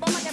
bomba